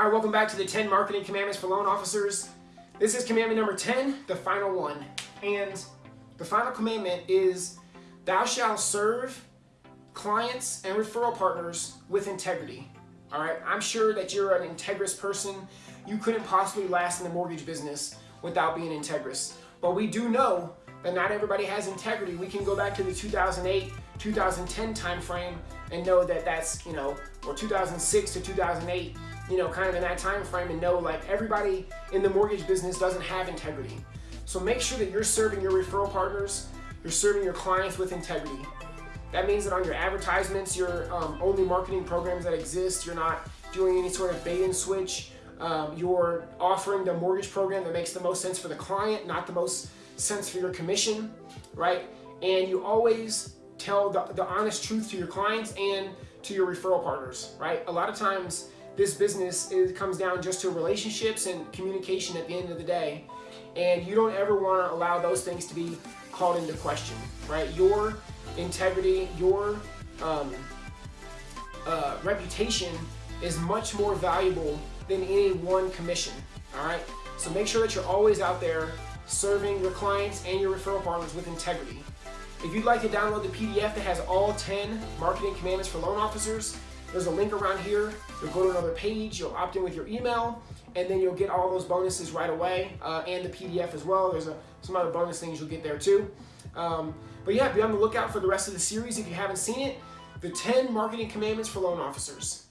All right, welcome back to the 10 Marketing Commandments for Loan Officers. This is commandment number 10, the final one. And the final commandment is, thou shalt serve clients and referral partners with integrity. All right, I'm sure that you're an integrous person. You couldn't possibly last in the mortgage business without being integrous. But we do know that not everybody has integrity. We can go back to the 2008, 2010 timeframe and know that that's, you know, or 2006 to 2008, you know, kind of in that time frame and know like everybody in the mortgage business doesn't have integrity. So make sure that you're serving your referral partners, you're serving your clients with integrity. That means that on your advertisements, you're um, only marketing programs that exist. You're not doing any sort of bait and switch. Um, you're offering the mortgage program that makes the most sense for the client, not the most sense for your commission, right? And you always tell the, the honest truth to your clients and to your referral partners, right? A lot of times this business is, comes down just to relationships and communication at the end of the day. And you don't ever want to allow those things to be called into question, right? Your integrity, your um, uh, reputation is much more valuable than any one commission, all right? So make sure that you're always out there serving your clients and your referral partners with integrity. If you'd like to download the PDF that has all 10 marketing commandments for loan officers, there's a link around here. You'll go to another page, you'll opt in with your email, and then you'll get all those bonuses right away uh, and the PDF as well. There's a, some other bonus things you'll get there too. Um, but yeah, be on the lookout for the rest of the series if you haven't seen it. The 10 Marketing Commandments for Loan Officers.